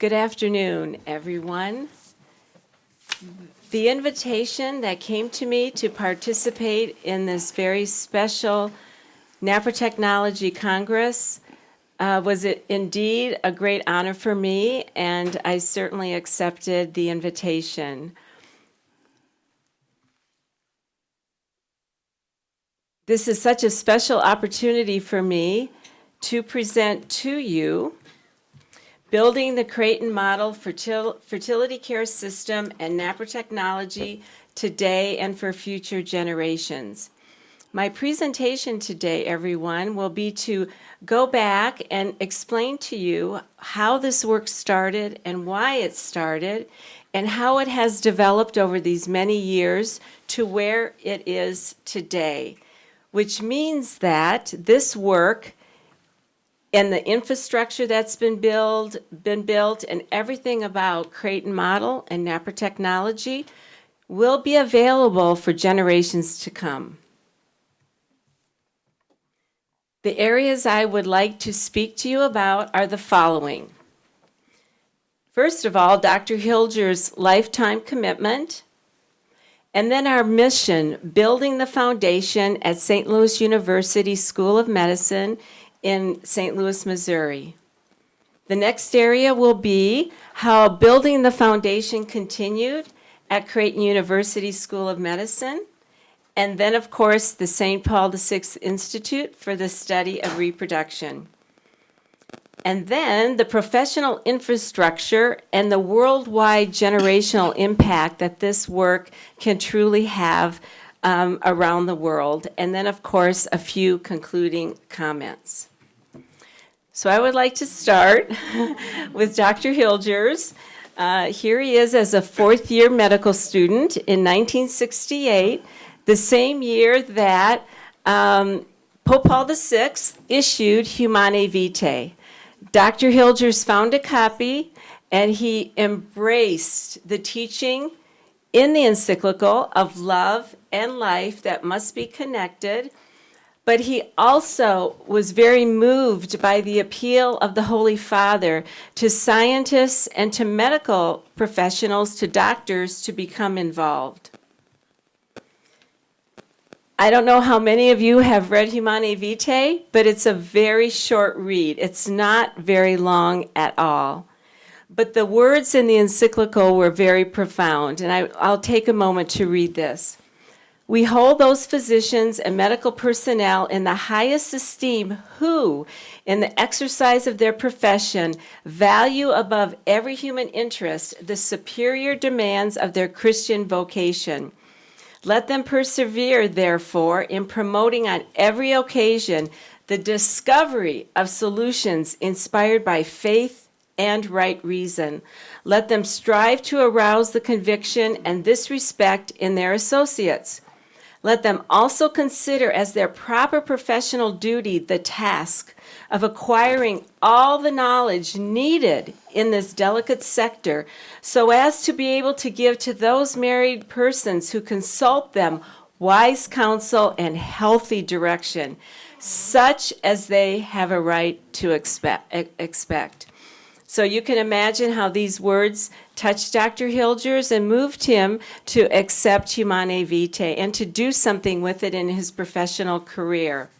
Good afternoon, everyone. The invitation that came to me to participate in this very special NaPro Technology Congress uh, was indeed a great honor for me, and I certainly accepted the invitation. This is such a special opportunity for me to present to you Building the Creighton Model Fertil Fertility Care System and NaPro Technology Today and for Future Generations. My presentation today, everyone, will be to go back and explain to you how this work started and why it started and how it has developed over these many years to where it is today, which means that this work and the infrastructure that's been built, been built and everything about Creighton Model and NaPro Technology will be available for generations to come. The areas I would like to speak to you about are the following. First of all, Dr. Hilger's lifetime commitment, and then our mission, building the foundation at St. Louis University School of Medicine in St. Louis, Missouri. The next area will be how building the foundation continued at Creighton University School of Medicine, and then, of course, the St. Paul VI Institute for the Study of Reproduction. And then the professional infrastructure and the worldwide generational impact that this work can truly have um, around the world. And then, of course, a few concluding comments. So I would like to start with Dr. Hilgers. Uh, here he is as a fourth year medical student in 1968, the same year that um, Pope Paul VI issued Humanae Vitae. Dr. Hilgers found a copy and he embraced the teaching in the encyclical of love and life that must be connected but he also was very moved by the appeal of the Holy Father to scientists and to medical professionals, to doctors, to become involved. I don't know how many of you have read Humanae Vitae, but it's a very short read. It's not very long at all. But the words in the encyclical were very profound, and I, will take a moment to read this. We hold those physicians and medical personnel in the highest esteem who, in the exercise of their profession, value above every human interest the superior demands of their Christian vocation. Let them persevere, therefore, in promoting on every occasion the discovery of solutions inspired by faith and right reason. Let them strive to arouse the conviction and this respect in their associates. Let them also consider as their proper professional duty the task of acquiring all the knowledge needed in this delicate sector so as to be able to give to those married persons who consult them wise counsel and healthy direction, such as they have a right to expect. So you can imagine how these words touched Dr. Hilgers and moved him to accept Humanae Vitae and to do something with it in his professional career.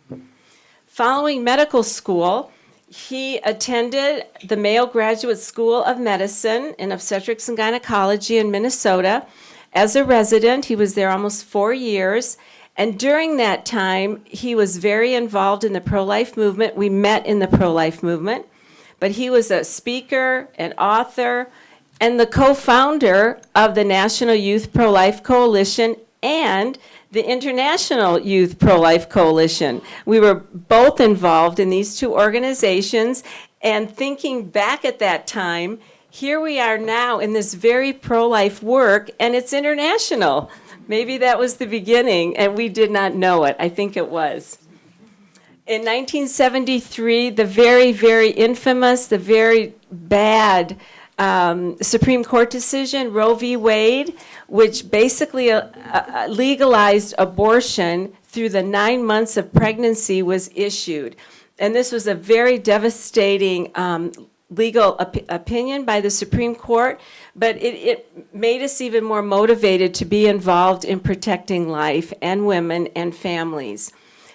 Following medical school, he attended the Mayo Graduate School of Medicine in Obstetrics and Gynecology in Minnesota. As a resident, he was there almost four years. And during that time, he was very involved in the pro-life movement. We met in the pro-life movement but he was a speaker, an author, and the co-founder of the National Youth Pro-Life Coalition and the International Youth Pro-Life Coalition. We were both involved in these two organizations and thinking back at that time, here we are now in this very pro-life work and it's international. Maybe that was the beginning and we did not know it. I think it was. In 1973, the very, very infamous, the very bad um, Supreme Court decision, Roe v. Wade, which basically uh, uh, legalized abortion through the nine months of pregnancy was issued. And this was a very devastating um, legal op- opinion by the Supreme Court, but it, it made us even more motivated to be involved in protecting life and women and families.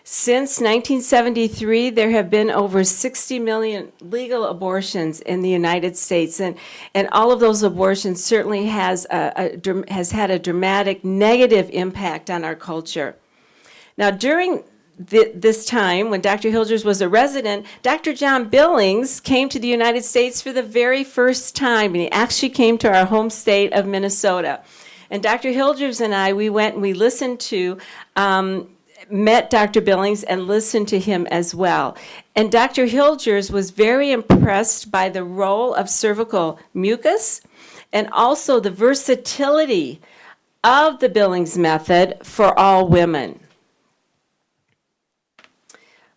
Since 1973, there have been over 60 million legal abortions in the United States, and, and all of those abortions certainly has, a, a has had a dramatic negative impact on our culture. Now, during thi- this time, when Dr. Hilgers was a resident, Dr. John Billings came to the United States for the very first time, and he actually came to our home state of Minnesota. And Dr. Hilgers and I, we went and we listened to, um, met Dr. Billings and listened to him as well. And Dr. Hilgers was very impressed by the role of cervical mucus and also the versatility of the Billings method for all women.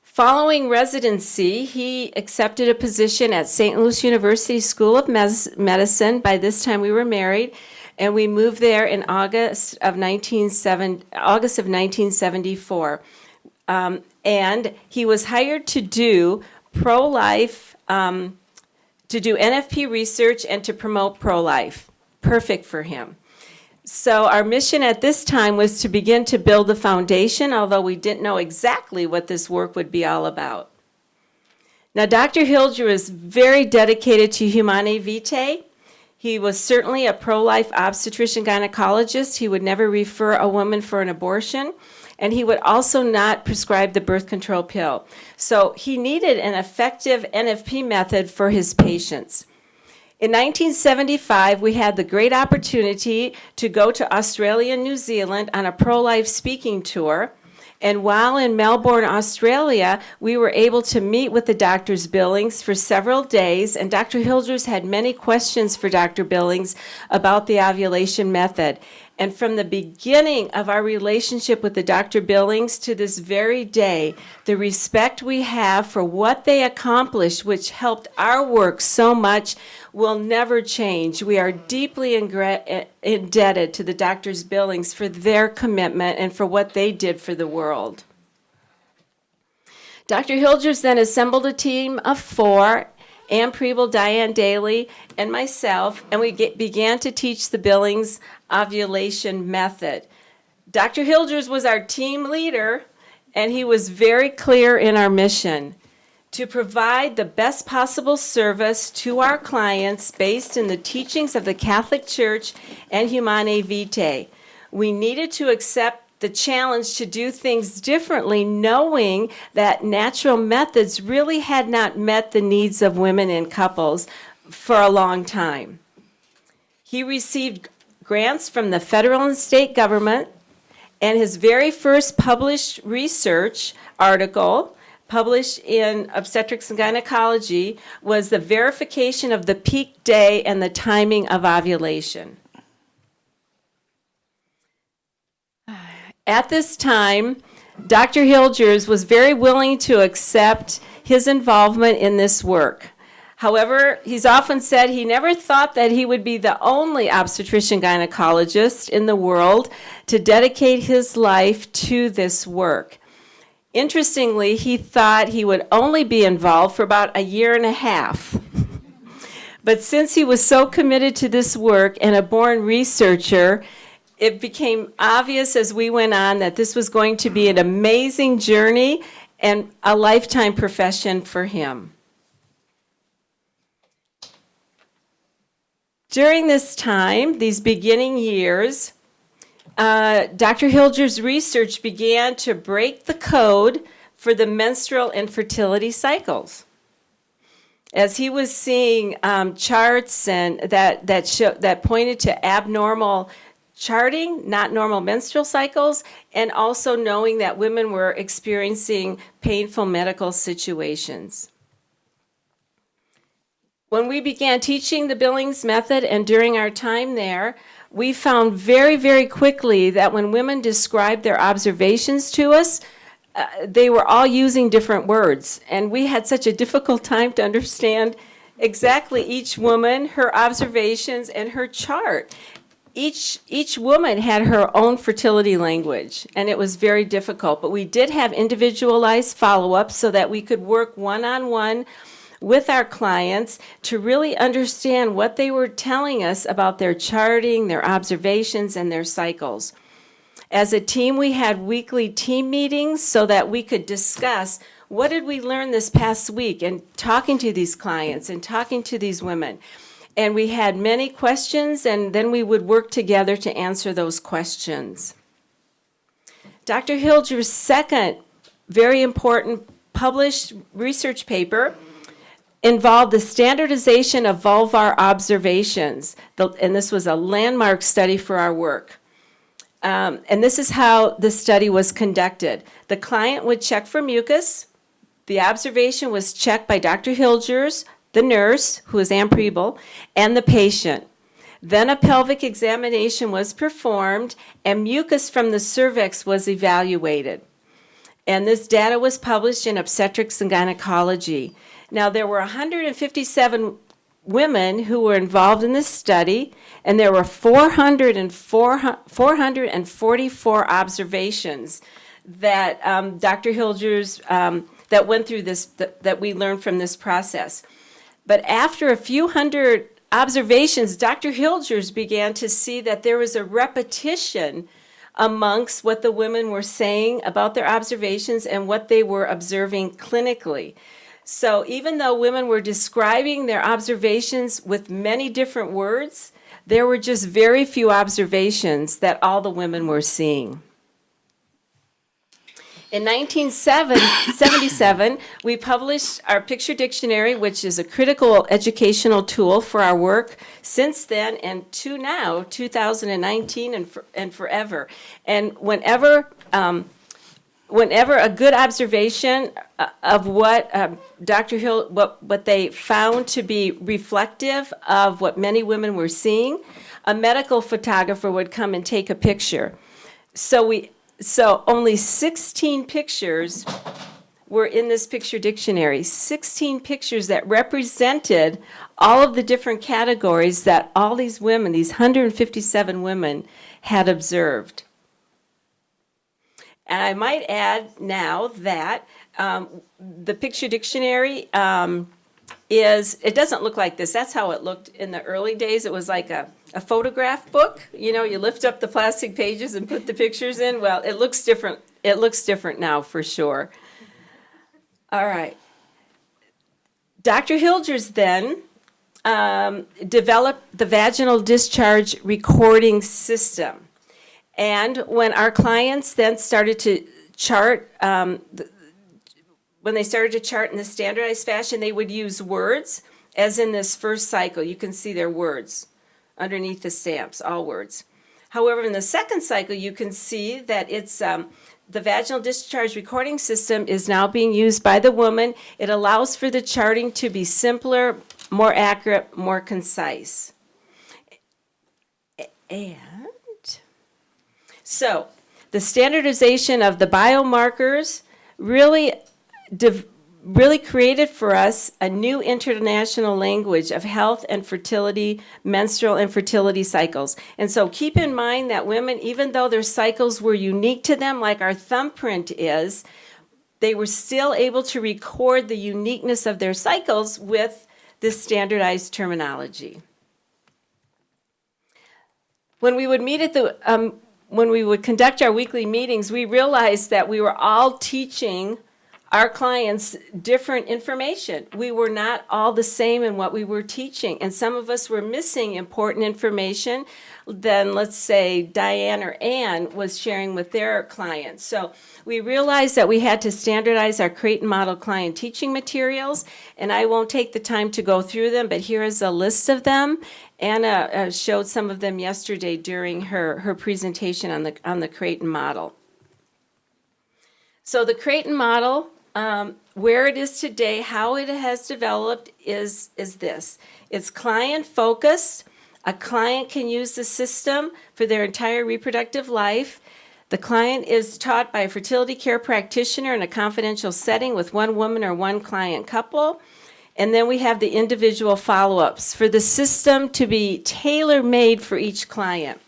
Following residency, he accepted a position at St. Louis University School of Medicine. By this time, we were married, and we moved there in August of 1970, August of 1974. Um, and he was hired to do pro-life, um, to do NFP research and to promote pro-life. Perfect for him. So our mission at this time was to begin to build the foundation, although we didn't know exactly what this work would be all about. Now, Dr. Hilger was very dedicated to Humanae Vitae. He was certainly a pro-life obstetrician gynecologist. He would never refer a woman for an abortion, and he would also not prescribe the birth control pill. So he needed an effective NFP method for his patients. In 1975, we had the great opportunity to go to Australia and New Zealand on a pro life speaking tour. And while in Melbourne, Australia, we were able to meet with the Doctor's Billings for several days, and Dr. Hilgers had many questions for Dr. Billings about the ovulation method. And from the beginning of our relationship with the Dr. Billings to this very day, the respect we have for what they accomplished, which helped our work so much, will never change. We are deeply eh, indebted to the Doctors Billings for their commitment and for what they did for the world. Dr. Hilgers then assembled a team of four Ann Preble, Diane Daly, and myself, and we get, began to teach the Billings ovulation method. Dr. Hilgers was our team leader, and he was very clear in our mission to provide the best possible service to our clients based in the teachings of the Catholic Church and Humanae Vitae. We needed to accept the challenge to do things differently, knowing that natural methods really had not met the needs of women and couples for a long time. He received grants from the federal and state government, and his very first published research article published in Obstetrics and Gynecology was the verification of the peak day and the timing of ovulation. At this time, Dr. Hilgers was very willing to accept his involvement in this work. However, he's often said he never thought that he would be the only obstetrician gynecologist in the world to dedicate his life to this work. Interestingly, he thought he would only be involved for about a year and a half. But since he was so committed to this work and a born researcher, it became obvious as we went on that this was going to be an amazing journey and a lifetime profession for him. During this time, these beginning years, uh, Dr. Hilger's research began to break the code for the menstrual and fertility cycles. As he was seeing um, charts and that that show, that pointed to abnormal charting, not normal menstrual cycles, and also knowing that women were experiencing painful medical situations. When we began teaching the Billings method and during our time there, we found very, very quickly that when women described their observations to us, uh, they were all using different words. And we had such a difficult time to understand exactly each woman, her observations, and her chart. Each, each woman had her own fertility language, and it was very difficult. But we did have individualized follow up so that we could work one on one with our clients to really understand what they were telling us about their charting, their observations, and their cycles. As a team, we had weekly team meetings so that we could discuss what did we learn this past week and talking to these clients and talking to these women. And we had many questions, and then we would work together to answer those questions. Dr. Hilger's second very important published research paper involved the standardization of vulvar observations, and this was a landmark study for our work. Um, and this is how the study was conducted. The client would check for mucus. The observation was checked by Dr. Hilgers, the nurse, who is Ann Preble, and the patient. Then a pelvic examination was performed and mucus from the cervix was evaluated. And this data was published in Obstetrics and Gynecology. Now, there were 157 women who were involved in this study, and there were 404, 444 observations that um, Dr. Hilgers um, that went through this that, that we learned from this process. But after a few hundred observations, Dr. Hilgers began to see that there was a repetition amongst what the women were saying about their observations and what they were observing clinically. So even though women were describing their observations with many different words, there were just very few observations that all the women were seeing. In 1977, we published our picture dictionary, which is a critical educational tool for our work since then and to now, 2019 and, for, and forever. And whenever um, whenever a good observation uh, of what uh, Dr. Hill, what, what they found to be reflective of what many women were seeing, a medical photographer would come and take a picture. So we, so only 16 pictures were in this picture dictionary. 16 pictures that represented all of the different categories that all these women, these 157 women, had observed. And I might add now that um, the picture dictionary um, is, it doesn't look like this. That's how it looked in the early days. It was like a, a photograph book. You know, you lift up the plastic pages and put the pictures in. Well, it looks different. It looks different now for sure. All right. Dr. Hilgers then um, developed the vaginal discharge recording system. And when our clients then started to chart, um, the, when they started to chart in the standardized fashion, they would use words, as in this first cycle. You can see their words underneath the stamps, all words. However, in the second cycle, you can see that it's um, the vaginal discharge recording system is now being used by the woman. It allows for the charting to be simpler, more accurate, more concise. And so the standardization of the biomarkers really, really created for us a new international language of health and fertility, menstrual and fertility cycles. And so keep in mind that women, even though their cycles were unique to them, like our thumbprint is, they were still able to record the uniqueness of their cycles with this standardized terminology. When we would meet at the um, when we would conduct our weekly meetings, we realized that we were all teaching our clients different information. We were not all the same in what we were teaching, and some of us were missing important information than, let's say, Diane or Ann was sharing with their clients. So we realized that we had to standardize our Creighton Model client teaching materials, and I won't take the time to go through them, but here is a list of them. Anna uh, showed some of them yesterday during her, her presentation on the, on the Creighton model. So the Creighton model, um, where it is today, how it has developed is, is this. It's client focused. A client can use the system for their entire reproductive life. The client is taught by a fertility care practitioner in a confidential setting with one woman or one client couple. And then we have the individual follow-ups for the system to be tailor-made for each client.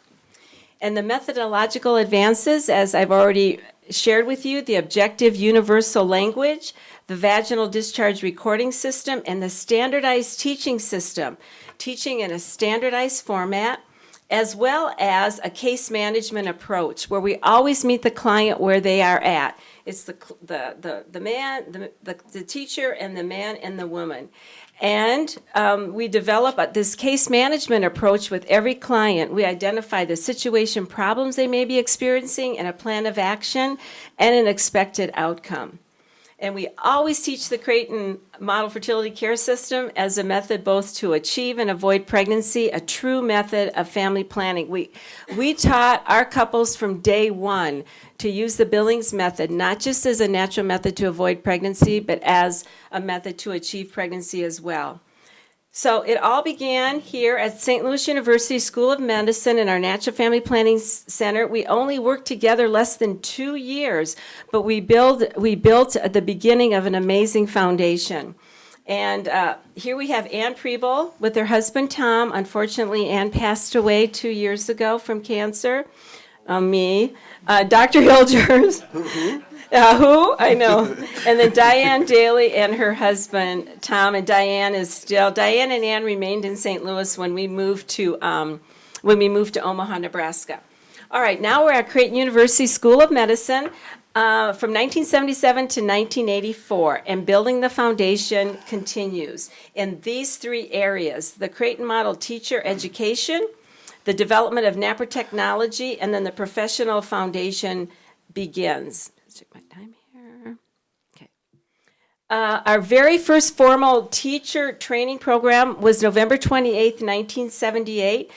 And the methodological advances, as I've already shared with you, the objective universal language, the vaginal discharge recording system, and the standardized teaching system, teaching in a standardized format, as well as a case management approach where we always meet the client where they are at. It's the, the, the, the man, the, the, the teacher, and the man and the woman. And um, we develop a- this case management approach with every client. We identify the situation problems they may be experiencing and a plan of action and an expected outcome. And we always teach the Creighton Model Fertility Care System as a method both to achieve and avoid pregnancy, a true method of family planning. We, we taught our couples from day one to use the Billings method, not just as a natural method to avoid pregnancy, but as a method to achieve pregnancy as well. So it all began here at St. Louis University School of Medicine in our Natural Family Planning Center. We only worked together less than two years, but we build we built at the beginning of an amazing foundation. And uh, here we have Ann Preble with her husband Tom. Unfortunately, Ann passed away two years ago from cancer. Uh, me, uh, Dr. Hilgers. Uh, who? I know. And then Diane Daly and her husband, Tom, and Diane is still, Diane and Ann remained in St. Louis when we moved to, um, when we moved to Omaha, Nebraska. All right, now we're at Creighton University School of Medicine uh, from 1977 to 1984, and building the foundation continues in these three areas the Creighton Model Teacher Education, the development of NaPro technology, and then the professional foundation begins. Check my time here. Okay. Uh, our very first formal teacher training program was November 28th, 1978.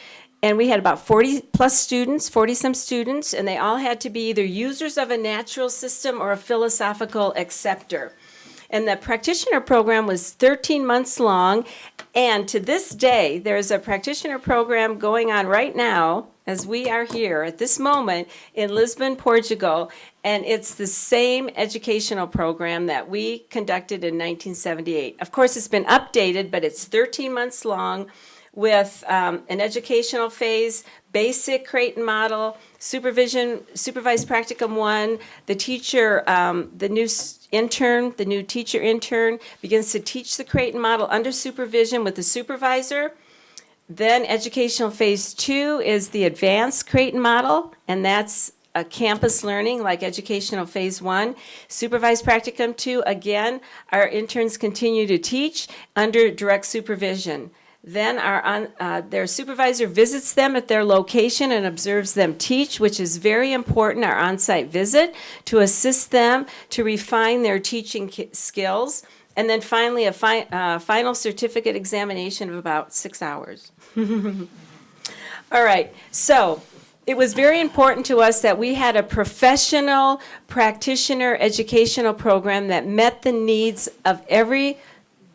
And we had about 40 plus students, 40 some students, and they all had to be either users of a natural system or a philosophical acceptor. And the practitioner program was 13 months long. And to this day, there's a practitioner program going on right now, as we are here at this moment in Lisbon, Portugal. And it's the same educational program that we conducted in 1978. Of course, it's been updated, but it's 13 months long with um, an educational phase, basic Creighton model, supervision, supervised practicum one. The teacher, um, the new intern, the new teacher intern begins to teach the Creighton model under supervision with the supervisor. Then educational phase two is the advanced Creighton model, and that's a campus learning like educational phase one. Supervised practicum two, again, our interns continue to teach under direct supervision. Then our, on- uh, their supervisor visits them at their location and observes them teach, which is very important, our on-site visit, to assist them to refine their teaching skills. And then finally, a fi- uh, final certificate examination of about six hours. All right, so it was very important to us that we had a professional practitioner educational program that met the needs of every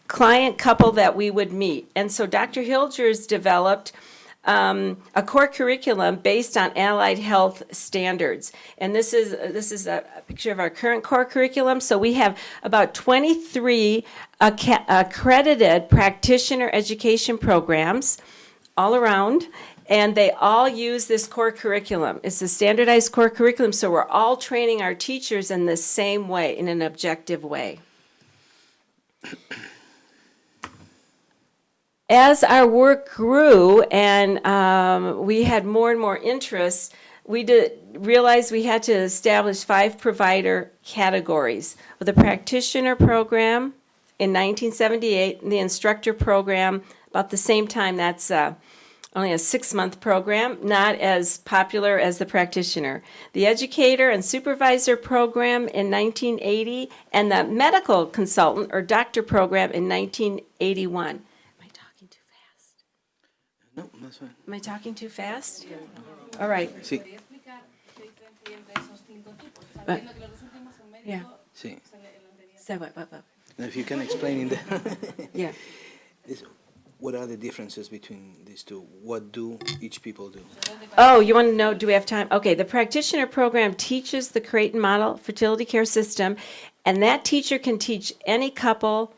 client couple that we would meet. And so Dr. Hilgers developed um, a core curriculum based on allied health standards. And this is, this is a picture of our current core curriculum. So we have about 23 accredited practitioner education programs all around, and they all use this core curriculum. It's a standardized core curriculum, so we're all training our teachers in the same way, in an objective way. As our work grew and um, we had more and more interest, we did realize we had to establish five provider categories with a practitioner program in 1978, and the instructor program about the same time. That's uh, only a six month program, not as popular as the practitioner. The educator and supervisor program in 1980, and the medical consultant or doctor program in 1981. Am I talking too fast? No, that's fine. Am I talking too fast? All right. Sí, ¿Podría explicar qué diferencia hay entre esos cinco tipos? O sea, entiendo que los dos últimos son médicos, Yeah. sí. pues el, el anterior. So what, what, what? Now, if you can explain in the, Yeah. what are the differences between these two? What do each people do? Oh, you want to know, do we have time? Okay, the practitioner program teaches the Creighton Model Fertility Care System, and that teacher can teach any couple,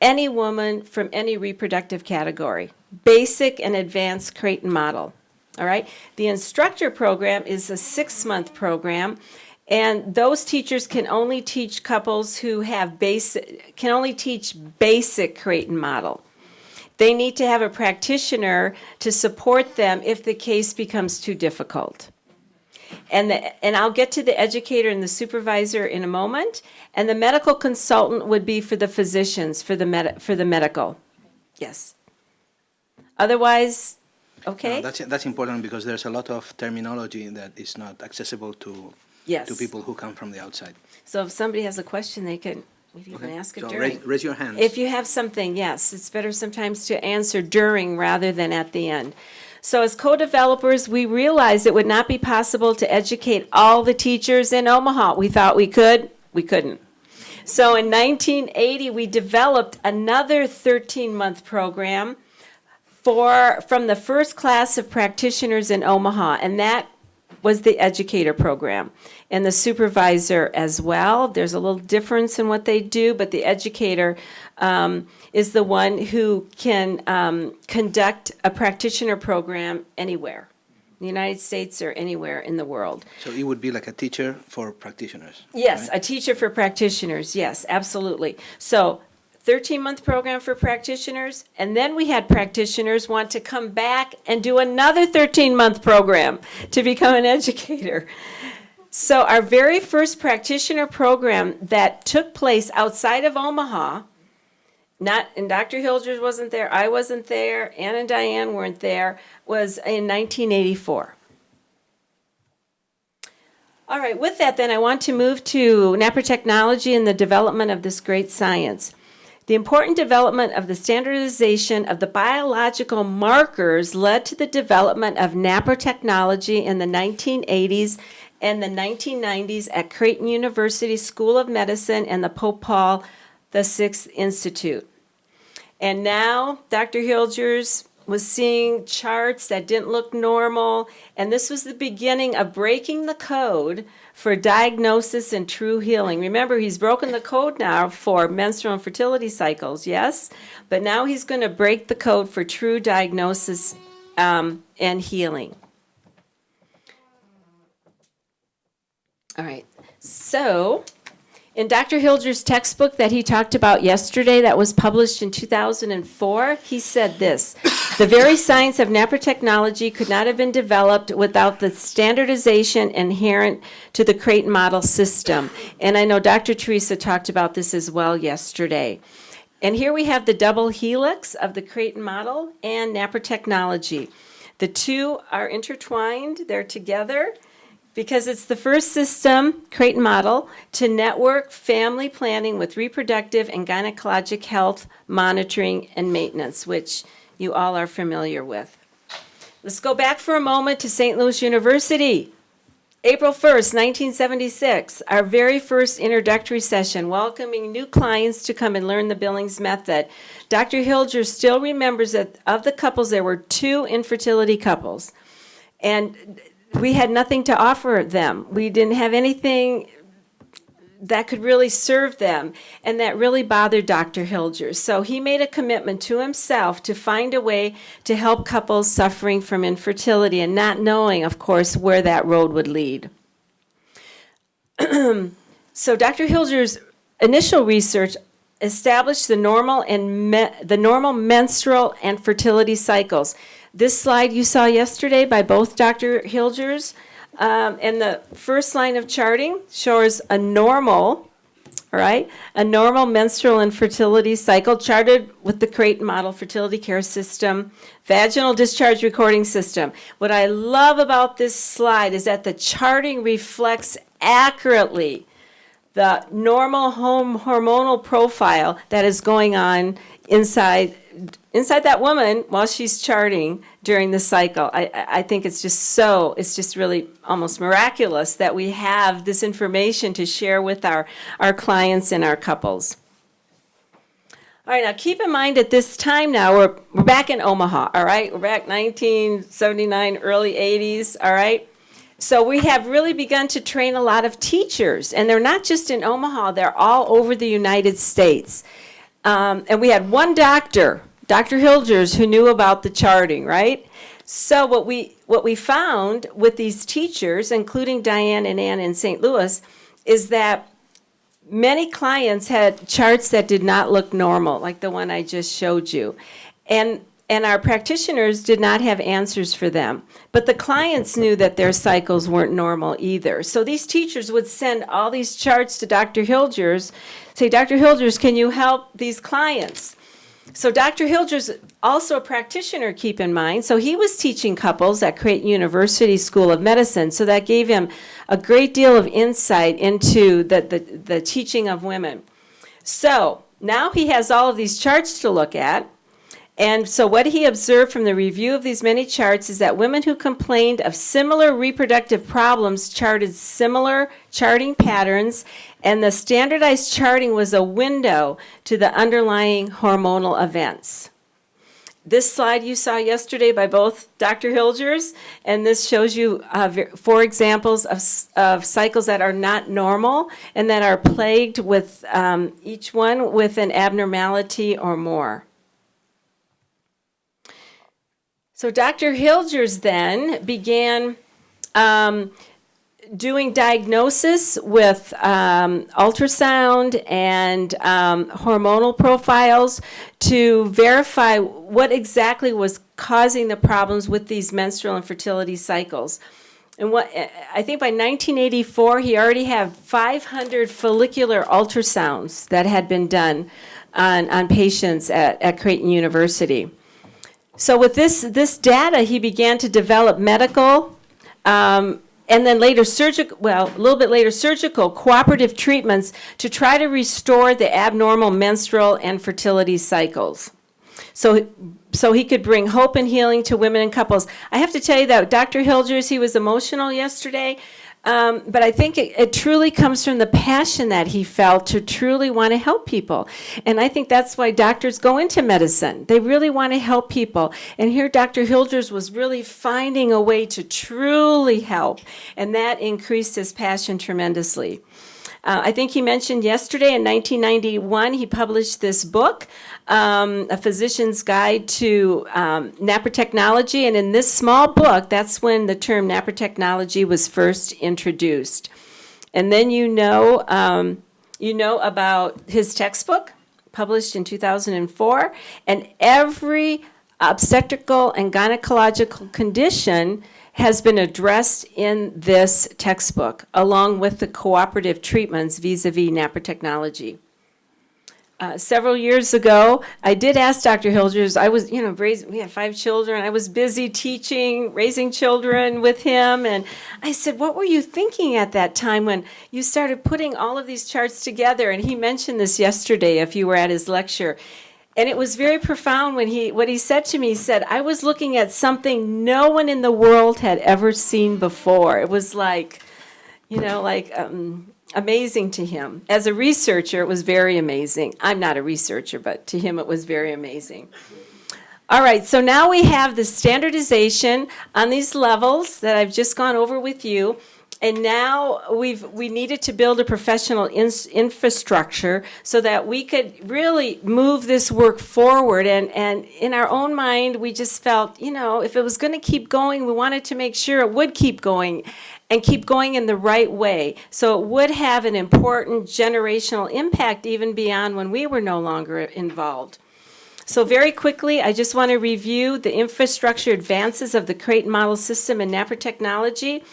any woman from any reproductive category, basic and advanced Creighton Model. All right? The instructor program is a six month program, And those teachers can only teach couples who have basic, can only teach basic Creighton model. They need to have a practitioner to support them if the case becomes too difficult. And the, and I'll get to the educator and the supervisor in a moment. And the medical consultant would be for the physicians, for the med, for the medical. Yes. Otherwise, okay? No, that's, that's important because there's a lot of terminology that is not accessible to, Yes. to people who come from the outside. So if somebody has a question, they can, we can Okay? ask it So during. raise, raise your hands. If you have something, yes, it's better sometimes to answer during rather than at the end. So as co-developers, we realized it would not be possible to educate all the teachers in Omaha. We thought we could, we couldn't. So in 1980, we developed another 13-month program for, from the first class of practitioners in Omaha, and that was the educator program and the supervisor as well. There's a little difference in what they do, but the educator um, is the one who can um, conduct a practitioner program anywhere, in the United States or anywhere in the world. So it would be like a teacher for practitioners. Yes, right? a teacher for practitioners, yes, absolutely. So 13-month program for practitioners, and then we had practitioners want to come back and do another 13-month program to become an educator. So our very first practitioner program that took place outside of Omaha, not, and Dr. Hilgers wasn't there, I wasn't there, Ann and Diane weren't there, was in 1984. All right, with that then, I want to move to NaPro Technology and the development of this great science. The important development of the standardization of the biological markers led to the development of NaPro technology in the 1980s and the 1990s at Creighton University School of Medicine and the Pope Paul VI Institute. And now Dr. Hilgers was seeing charts that didn't look normal, and this was the beginning of breaking the code for diagnosis and true healing. Remember, he's broken the code now for menstrual and fertility cycles, yes? But now he's going to break the code for true diagnosis um, and healing. All right, so in Dr. Hilger's textbook that he talked about yesterday, that was published in 2004, he said this The very science of NaPro technology could not have been developed without the standardization inherent to the Creighton model system. And I know Dr. Teresa talked about this as well yesterday. And here we have the double helix of the Creighton model and NaPro technology. The two are intertwined, they're together because it's the first system, Creighton model, to network family planning with reproductive and gynecologic health monitoring and maintenance, which you all are familiar with. Let's go back for a moment to St. Louis University. April 1st, 1976, our very first introductory session, welcoming new clients to come and learn the Billings method. Dr. Hilger still remembers that of the couples, there were two infertility couples. And we had nothing to offer them. We didn't have anything that could really serve them, and that really bothered Dr. Hilger. So he made a commitment to himself to find a way to help couples suffering from infertility and not knowing, of course, where that road would lead. so Dr. Hilger's initial research established the normal and the normal menstrual and fertility cycles. This slide you saw yesterday by both Dr. Hilgers, um, and the first line of charting shows a normal, all right, a normal menstrual and fertility cycle charted with the Creighton Model Fertility Care System, vaginal discharge recording system. What I love about this slide is that the charting reflects accurately the normal home hormonal profile that is going on inside inside that woman while she's charting during the cycle. I, I think it's just so, it's just really almost miraculous that we have this information to share with our, our clients and our couples. All right, now keep in mind at this time now, we're, we're back in Omaha, all right? We're back 1979, early 80s, all right? So we have really begun to train a lot of teachers, and they're not just in Omaha, they're all over the United States. Um, and we had one doctor, Dr. Hilgers, who knew about the charting, right? So what we what we found with these teachers, including Diane and Ann in St. Louis, is that many clients had charts that did not look normal, like the one I just showed you. And, and our practitioners did not have answers for them. But the clients knew that their cycles weren't normal either. So these teachers would send all these charts to Dr. Hilgers, say, Dr. Hilgers, can you help these clients? So Dr. Hilger's also a practitioner, keep in mind. So he was teaching couples at Creighton University School of Medicine. So that gave him a great deal of insight into the, the, the teaching of women. So now he has all of these charts to look at. And so what he observed from the review of these many charts is that women who complained of similar reproductive problems charted similar charting patterns, and the standardized charting was a window to the underlying hormonal events. This slide you saw yesterday by both Dr. Hilgers, and this shows you uh, four examples of, of cycles that are not normal and that are plagued with um, each one with an abnormality or more. So Dr. Hilgers then began um, doing diagnosis with um, ultrasound and um, hormonal profiles to verify what exactly was causing the problems with these menstrual and fertility cycles. And what I think by 1984, he already had 500 follicular ultrasounds that had been done on, on patients at, at Creighton University. So with this, this data, he began to develop medical, um, and then later surgical, well, a little bit later, surgical cooperative treatments to try to restore the abnormal menstrual and fertility cycles. So, so he could bring hope and healing to women and couples. I have to tell you that Dr. Hilgers, he was emotional yesterday. Um, but I think it, it truly comes from the passion that he felt to truly want to help people. And I think that's why doctors go into medicine. They really want to help people. And here Dr. Hilgers was really finding a way to truly help. And that increased his passion tremendously. Uh, I think he mentioned yesterday in 1991, he published this book, um, A Physician's Guide to um, Technology. And in this small book, that's when the term Technology was first introduced. And then you know, um, you know about his textbook, published in 2004, and every obstetrical and gynecological condition has been addressed in this textbook, along with the cooperative treatments vis-a-vis NaPro technology. Uh, several years ago, I did ask Dr. Hilgers, I was, you know, raising, we had five children. I was busy teaching, raising children with him. And I said, What were you thinking at that time when you started putting all of these charts together? And he mentioned this yesterday if you were at his lecture. And it was very profound when he, what he said to me, he said, I was looking at something no one in the world had ever seen before. It was like, you know, like, um, amazing to him. As a researcher, it was very amazing. I'm not a researcher, but to him, it was very amazing. All right, so now we have the standardization on these levels that I've just gone over with you. And now we've we needed to build a professional in, infrastructure so that we could really move this work forward. And, and in our own mind, we just felt, you know, if it was going to keep going, we wanted to make sure it would keep going and keep going in the right way. So it would have an important generational impact even beyond when we were no longer involved. So very quickly, I just want to review the infrastructure advances of the Creighton Model System and NaPro technology.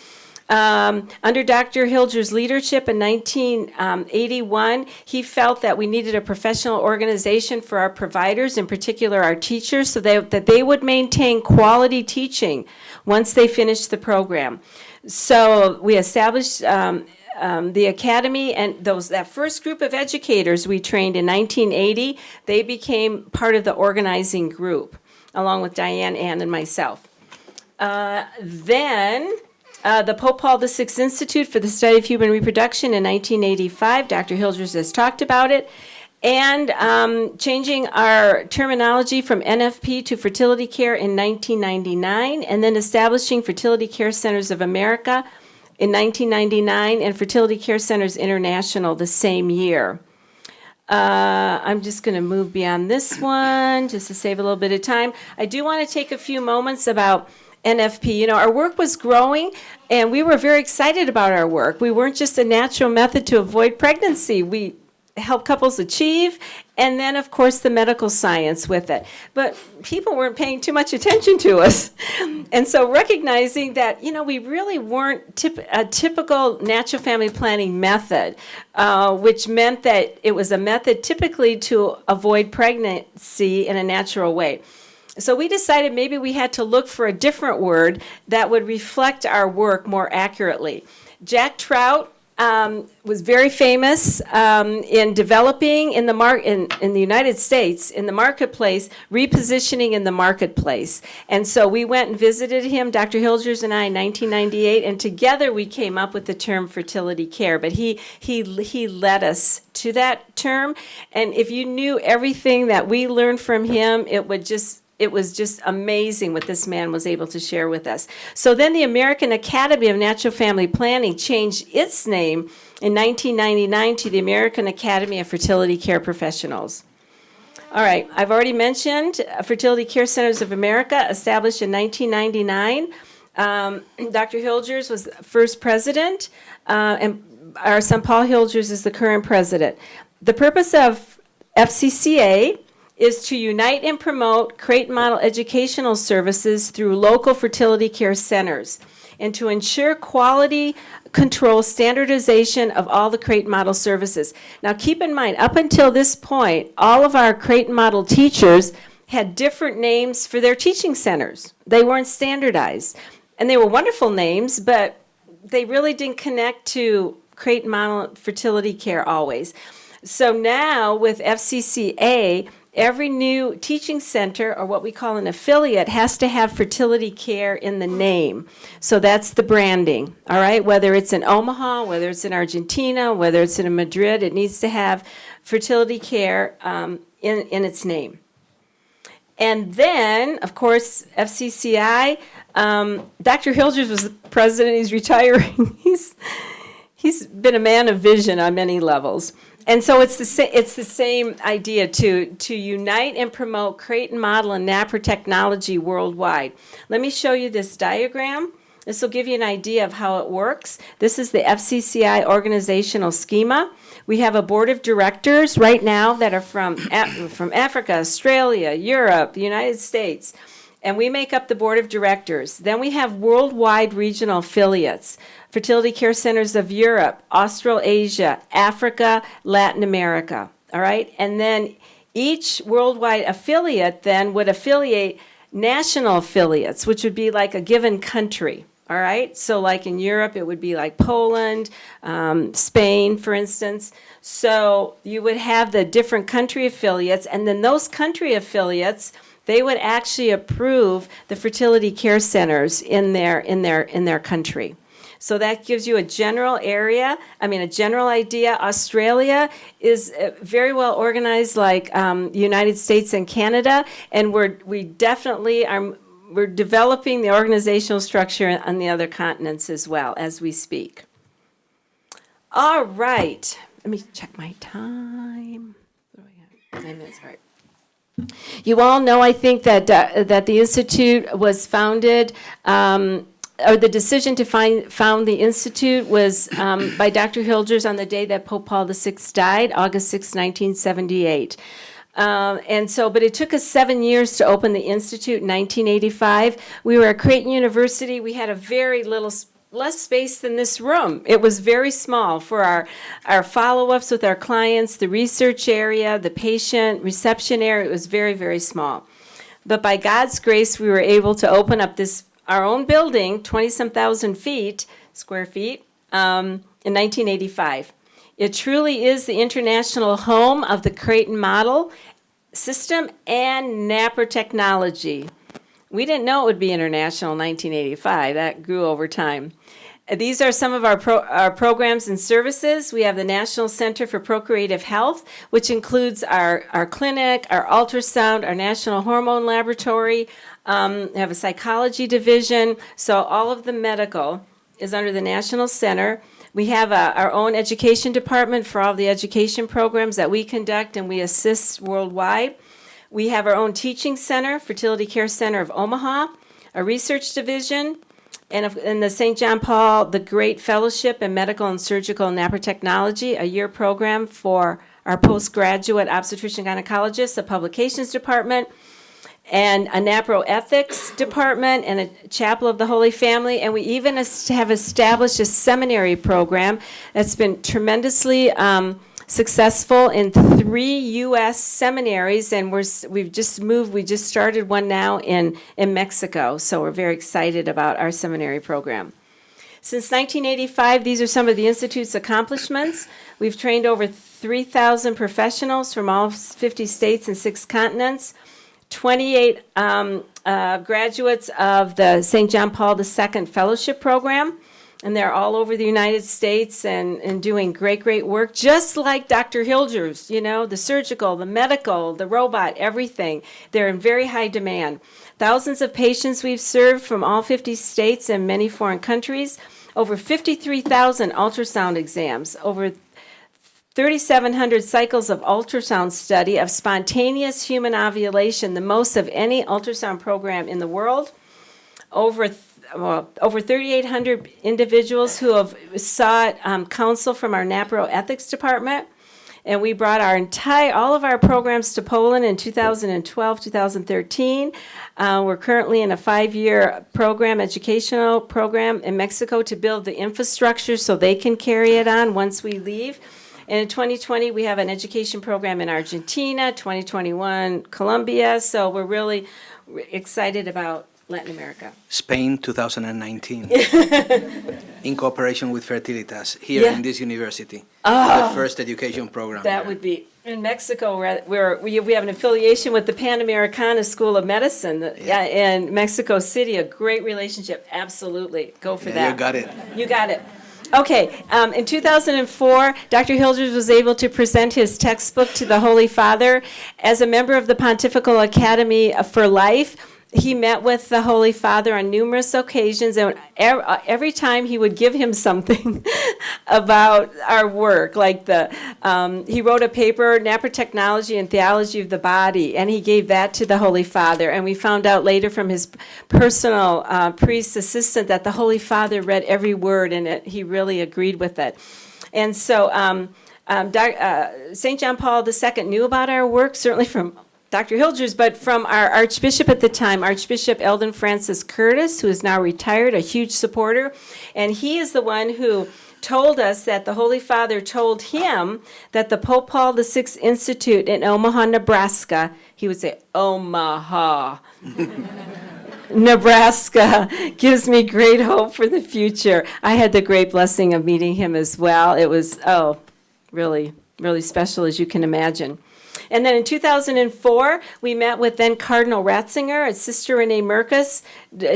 Um, under Dr. Hilger's leadership in 1981, he felt that we needed a professional organization for our providers, in particular our teachers, so they, that they would maintain quality teaching once they finished the program. So we established um, um, the academy and those that first group of educators we trained in 1980. They became part of the organizing group, along with Diane, Ann, and myself. Uh, then. Uh, the Pope Paul VI Institute for the Study of Human Reproduction in 1985. Dr. Hilgers has talked about it and um, changing our terminology from NFP to fertility care in 1999, and then establishing Fertility Care Centers of America in 1999 and Fertility Care Centers International the same year. Uh, I'm just going to move beyond this one just to save a little bit of time. I do want to take a few moments about NFP. You know, our work was growing and we were very excited about our work. We weren't just a natural method to avoid pregnancy. We help couples achieve and then of course the medical science with it. But people weren't paying too much attention to us. And so recognizing that, you know, we really weren't tip, a typical natural family planning method, uh, which meant that it was a method typically to avoid pregnancy in a natural way. So we decided maybe we had to look for a different word that would reflect our work more accurately. Jack Trout um, was very famous um, in developing in the mar- in, in the United States in the marketplace, repositioning in the marketplace. And so we went and visited him, Dr. Hilgers and I, in 1998, and together we came up with the term fertility care. But he he he led us to that term. And if you knew everything that we learned from him, it would just it was just amazing what this man was able to share with us. So then the American Academy of Natural Family Planning changed its name in 1999 to the American Academy of Fertility Care Professionals. All right, I've already mentioned uh, Fertility Care Centers of America, established in 1999. Um, Dr. Hilgers was first president, uh, and our son Paul Hilgers is the current president. The purpose of FCCA is to unite and promote Creighton Model educational services through local fertility care centers and to ensure quality control standardization of all the Creighton Model services. Now keep in mind, up until this point, all of our Creighton Model teachers had different names for their teaching centers. They weren't standardized. And they were wonderful names, but they really didn't connect to Creighton Model fertility care always. So now with FCCA, every new teaching center or what we call an affiliate has to have fertility care in the name. So that's the branding, all right? Whether it's in Omaha, whether it's in Argentina, whether it's in Madrid, it needs to have fertility care um, in, in its name. And then, of course, FCCI, um, Dr. Hilgers was the president, he's retiring. he's, he's been a man of vision on many levels. And so it's the it's the same idea to to unite and promote Creighton model and NaPro technology worldwide. Let me show you this diagram. This will give you an idea of how it works. This is the FCCI organizational schema. We have a board of directors right now that are from from Africa, Australia, Europe, the United States and we make up the board of directors. Then we have worldwide regional affiliates fertility care centers of Europe, Australasia, Africa, Latin America. All right? And then each worldwide affiliate then would affiliate national affiliates, which would be like a given country. All right? So, like in Europe, it would be like Poland, um, Spain, for instance. So, you would have the different country affiliates, and then those country affiliates they would actually approve the fertility care centers in their in their in their country. So that gives you a general area, I mean, a general idea. Australia is uh, very well organized like um, United States and Canada, and we're, we definitely are, we're developing the organizational structure on the other continents as well as we speak. All right, let me check my time. What? Nine minutes, all right. You all know, I think, that, uh, that the Institute was founded um, or the decision to find, found the Institute was um, by Dr. Hilgers on the day that Pope Paul VI died, August 6, 1978. Um, and so, but it took us seven years to open the Institute in 1985. We were at Creighton University. We had a very little, less space than this room. It was very small for our, our follow-ups with our clients, the research area, the patient reception area. It was very, very small. But by God's grace, we were able to open up this our own building, 20-some thousand feet, square feet, um, in 1985. It truly is the international home of the Creighton model system and NaPro technology. We didn't know it would be international in 1985. That grew over time. These are some of our, pro, our programs and services. We have the National Center for Procreative Health, which includes our, our clinic, our ultrasound, our National Hormone Laboratory, um, we have a psychology division. So all of the medical is under the National Center. We have a, our own education department for all the education programs that we conduct and we assist worldwide. We have our own teaching center, Fertility Care Center of Omaha. a research division, and in the St. John Paul, the Great Fellowship in Medical and Surgical Technology, a year program for our postgraduate obstetrician gynecologists, a publications department, and a NaPro ethics department, and a chapel of the Holy Family. And we even have established a seminary program that's been tremendously um, successful in three U.S. seminaries, and we're, we've just moved, we just started one now in, in Mexico. So we're very excited about our seminary program. Since 1985, these are some of the Institute's accomplishments. We've trained over 3,000 professionals from all 50 states and six continents. 28 um, uh, graduates of the St. John Paul II Fellowship Program, and they're all over the United States and, and doing great, great work, just like Dr. Hilgers, you know, the surgical, the medical, the robot, everything. They're in very high demand. Thousands of patients we've served from all 50 states and many foreign countries, over 53,000 ultrasound exams, over 3,700 cycles of ultrasound study of spontaneous human ovulation, the most of any ultrasound program in the world. Over, well, over 3,800 individuals who have sought um, counsel from our NaPro ethics department. And we brought our entire, all of our programs to Poland in 2012, 2013. Uh, we're currently in a five-year program, educational program in Mexico to build the infrastructure so they can carry it on once we leave. And in 2020, we have an education program in Argentina, 2021, Colombia. So we're really excited about Latin America. Spain 2019. in cooperation with Fertilitas here Yeah. in this university. The first education program. That would be, in Mexico, we're, we we have an affiliation with the Pan Americana School of Medicine yeah, in Mexico City, a great relationship, absolutely, go for Yeah, that. you got it. You got it. Okay, um, in 2004, Dr. Hilgers was able to present his textbook to the Holy Father. As a member of the Pontifical Academy for Life, he met with the Holy Father on numerous occasions, and uh, every time he would give him something about our work. Like the, um, he wrote a paper, Technology and Theology of the Body, and he gave that to the Holy Father. And we found out later from his personal uh, priest assistant that the Holy Father read every word, and it, he really agreed with it. And so, um, um, uh, St. John Paul II knew about our work, certainly from Dr. Hilgers, but from our Archbishop at the time, Archbishop Elden Francis Curtiss, who is now retired, a huge supporter. And he is the one who told us that the Holy Father told him that the Pope Paul VI Institute in Omaha, Nebraska, he would say, Omaha. Nebraska gives me great hope for the future. I had the great blessing of meeting him as well. It was, oh, really, really special, as you can imagine. And then in 2004, we met with then Cardinal Ratzinger and Sister Renee Mirkes.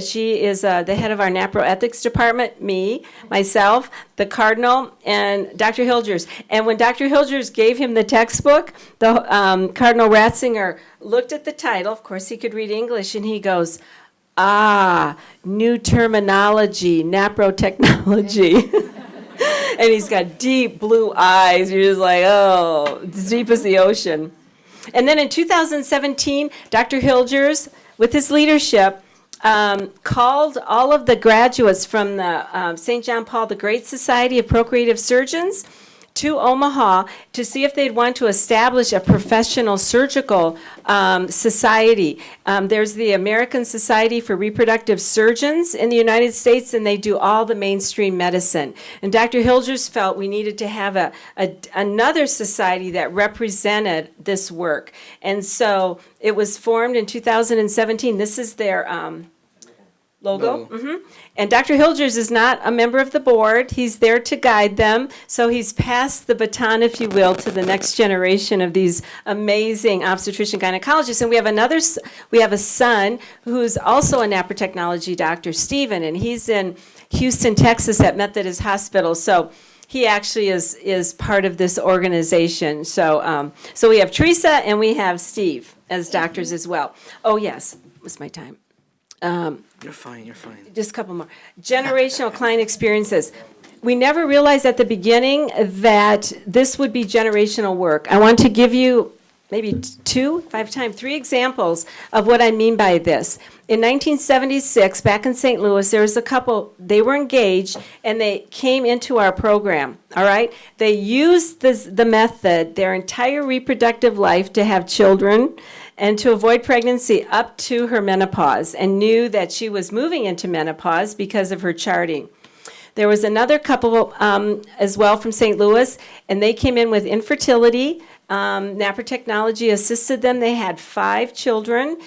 She is uh, the head of our NaPro ethics department, me, myself, the Cardinal, and Dr. Hilgers. And when Dr. Hilgers gave him the textbook, the um, Cardinal Ratzinger looked at the title. Of course, he could read English, and he goes, Ah, new terminology, NaPro technology. and he's got deep blue eyes. You're just like, oh, it's deep as the ocean. And then in 2017, Dr. Hilgers, with his leadership, um, called all of the graduates from the um, St. John Paul the Great Society of Procreative Surgeons to Omaha to see if they'd want to establish a professional surgical um, society. Um, there's the American Society for Reproductive Surgeons in the United States, and they do all the mainstream medicine. And Dr. Hilgers felt we needed to have a, a another society that represented this work. And so it was formed in 2017. This is their um, logo. Logo. Mhm. And Dr. Hilgers is not a member of the board. He's there to guide them. So he's passed the baton, if you will, to the next generation of these amazing obstetrician gynecologists. And we have another, we have a son who's also a NaPro technology doctor, Stephen, and he's in Houston, Texas at Methodist Hospital. So he actually is, is part of this organization. So, um, so we have Teresa and we have Steve as doctors as well. Oh, yes, was my time Um, you're fine, you're fine. just a couple more. Generational client experiences. We never realized at the beginning that this would be generational work. I want to give you maybe two, five I have time, three examples of what I mean by this. In 1976, back in St. Louis, there was a couple, they were engaged, and they came into our program, all right? They used this, the method their entire reproductive life to have children and to avoid pregnancy up to her menopause, and knew that she was moving into menopause because of her charting. There was another couple um, as well from St. Louis, and they came in with infertility. Um, NaPro Technology assisted them. They had five children.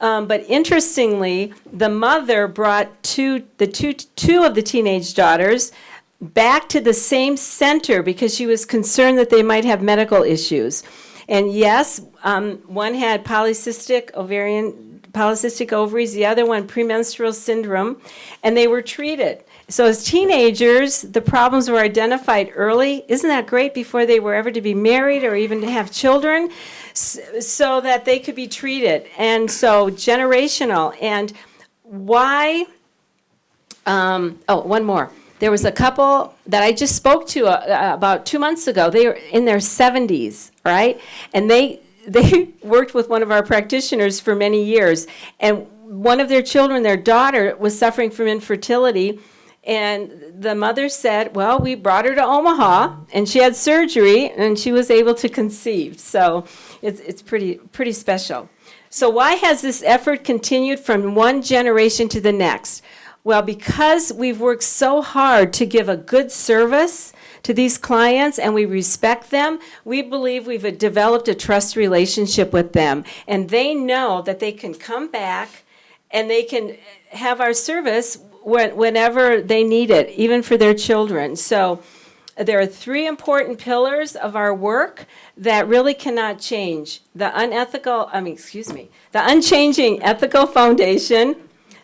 Um, but interestingly, the mother brought two, the two, two of the teenage daughters back to the same center because she was concerned that they might have medical issues. And yes, um, one had polycystic ovarian, polycystic ovaries, the other one premenstrual syndrome, and they were treated. So as teenagers, the problems were identified early. Isn't that great before they were ever to be married or even to have children? So that they could be treated. And so generational. And why? Um, oh, one more. There was a couple that I just spoke to uh, uh, about two months ago. They were in their 70s, right? And they they worked with one of our practitioners for many years. And one of their children, their daughter, was suffering from infertility. And the mother said, Well, we brought her to Omaha and she had surgery and she was able to conceive. So it's, it's pretty, pretty special. So, why has this effort continued from one generation to the next? Well, because we've worked so hard to give a good service to these clients and we respect them, we believe we've developed a trust relationship with them. And they know that they can come back and they can have our service whenever they need it, even for their children. So there are three important pillars of our work that really cannot change. The unethical, I mean, excuse me, the unchanging ethical foundation,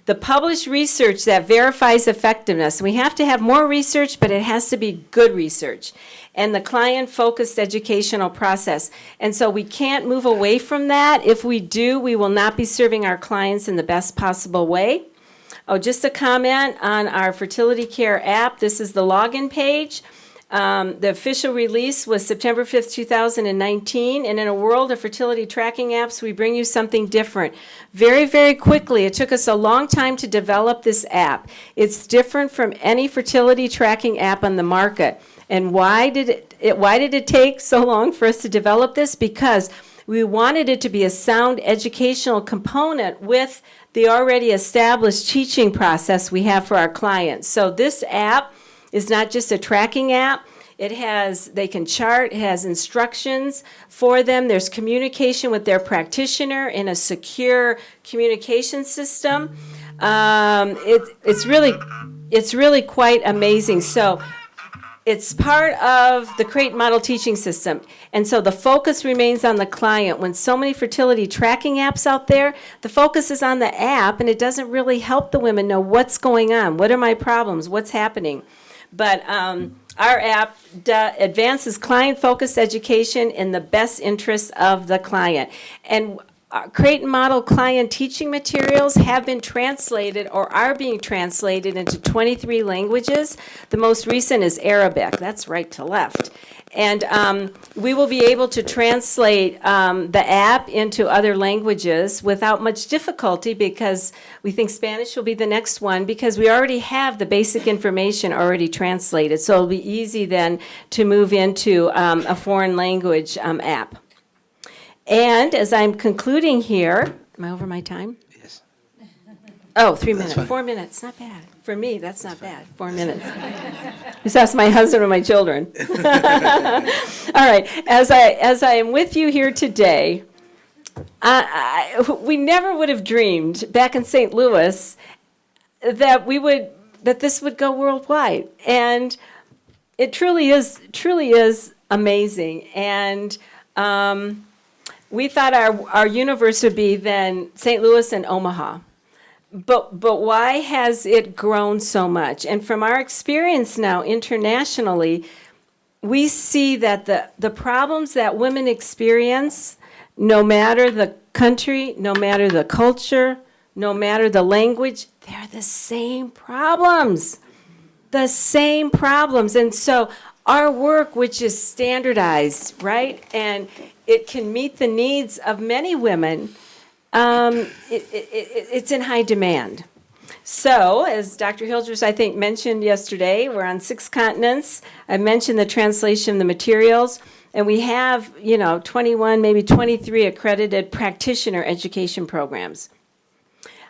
the published research that verifies effectiveness. We have to have more research, but it has to be good research. And the client-focused educational process. And so we can't move away from that. If we do, we will not be serving our clients in the best possible way. Oh, just a comment on our fertility care app. This is the login page. Um, the official release was September 5th, 2019. And in a world of fertility tracking apps, we bring you something different. Very, very quickly, it took us a long time to develop this app. It's different from any fertility tracking app on the market. And why did it, it why did it take so long for us to develop this? Because we wanted it to be a sound educational component with the already established teaching process we have for our clients. So this app is not just a tracking app. It has, they can chart, it has instructions for them. There's communication with their practitioner in a secure communication system. Um, it, it's really, it's really quite amazing. So it's part of the Creighton Model Teaching System. And so the focus remains on the client. When so many fertility tracking apps out there, the focus is on the app and it doesn't really help the women know what's going on. What are my problems? What's happening? But um, our app advances client-focused education in the best interests of the client. And uh, and Model client teaching materials have been translated or are being translated into 23 languages. The most recent is Arabic. That's right to left. And um, we will be able to translate um, the app into other languages without much difficulty because we think Spanish will be the next one because we already have the basic information already translated. So it'll be easy then to move into um, a foreign language um, app. And as I'm concluding here, am I over my time? Yes. Oh, three That's minutes, fine. four minutes, not bad. For me, that's not bad, four minutes. Just ask my husband and my children. All right, as I, as I am with you here today, I, I, we never would have dreamed back in St. Louis that we would, that this would go worldwide. And it truly is, truly is amazing. And um, we thought our, our universe would be then St. Louis and Omaha. But, but why has it grown so much? And from our experience now internationally, we see that the, the problems that women experience, no matter the country, no matter the culture, no matter the language, they're the same problems. The same problems. And so our work, which is standardized, right? And it can meet the needs of many women, um, it, it, it, it's in high demand. So, as Dr. Hilgers, I think, mentioned yesterday, we're on six continents. I mentioned the translation of the materials, and we have, you know, 21, maybe 23 accredited practitioner education programs.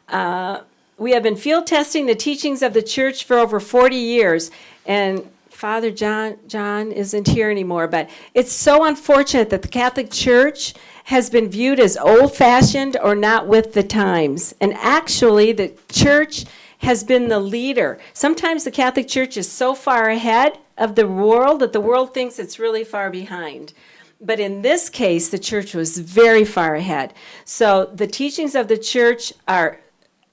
Uh, we have been field testing the teachings of the church for over 40 years, and Father John John isn't here anymore, but it's so unfortunate that the Catholic Church has been viewed as old-fashioned or not with the times. And actually, the church has been the leader. Sometimes the Catholic Church is so far ahead of the world that the world thinks it's really far behind. But in this case, the church was very far ahead. So the teachings of the church are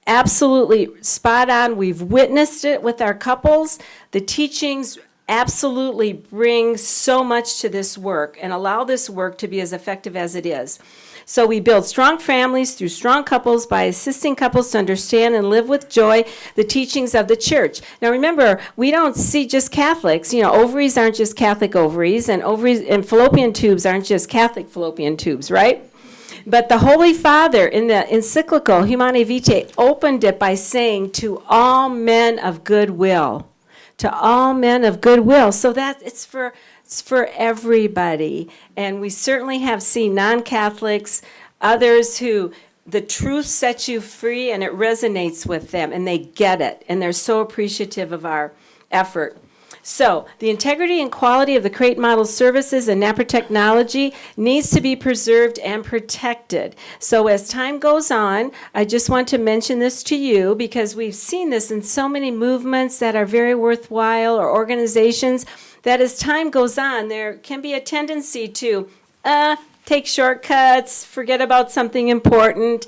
absolutely spot on. We've witnessed it with our couples. The teachings absolutely bring so much to this work and allow this work to be as effective as it is. So we build strong families through strong couples by assisting couples to understand and live with joy the teachings of the church. Now remember, we don't see just Catholics. You know, ovaries aren't just Catholic ovaries, and ovaries and fallopian tubes aren't just Catholic fallopian tubes, right? But the Holy Father in the encyclical Humanae Vitae opened it by saying, to all men of goodwill. To all men of goodwill. So that it's for it's for everybody. And we certainly have seen non-Catholics, others who the truth sets you free and it resonates with them and they get it and they're so appreciative of our effort. So, the integrity and quality of the Creighton Model services and NaPro technology needs to be preserved and protected. So, as time goes on, I just want to mention this to you because we've seen this in so many movements that are very worthwhile or organizations that as time goes on, there can be a tendency to, uh, take shortcuts, forget about something important.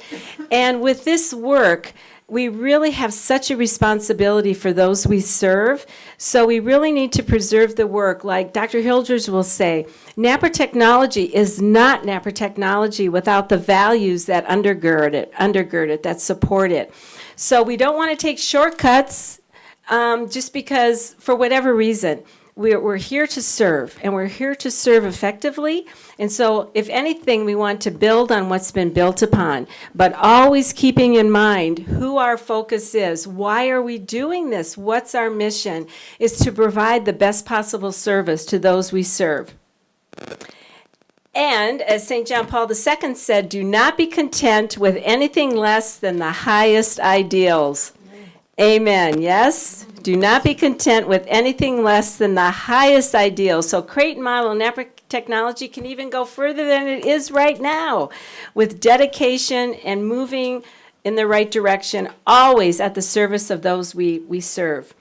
And with this work, we really have such a responsibility for those we serve. So we really need to preserve the work. Like Dr. Hilgers will say, NaPro technology is not NaPro technology without the values that undergird it, undergird it, that support it. So we don't want to take shortcuts um, just because, for whatever reason. We're, we're here to serve, and we're here to serve effectively. And so, if anything, we want to build on what's been built upon, but always keeping in mind who our focus is. Why are we doing this? What's our mission? Is to provide the best possible service to those we serve. And as St. John Paul II said, do not be content with anything less than the highest ideals. Amen. Yes? Do not be content with anything less than the highest ideal. So Creighton Model and technology can even go further than it is right now with dedication and moving in the right direction, always at the service of those we, we serve.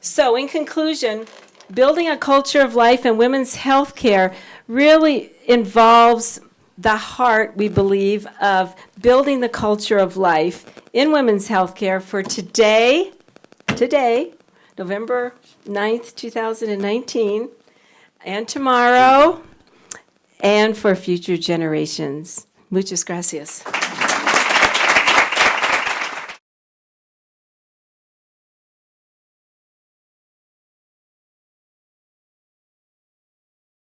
So in conclusion, building a culture of life in women's health care really involves the heart, we believe, of building the culture of life in women's health care for today, today, November 9th, 2019, and tomorrow, and for future generations. Muchas gracias.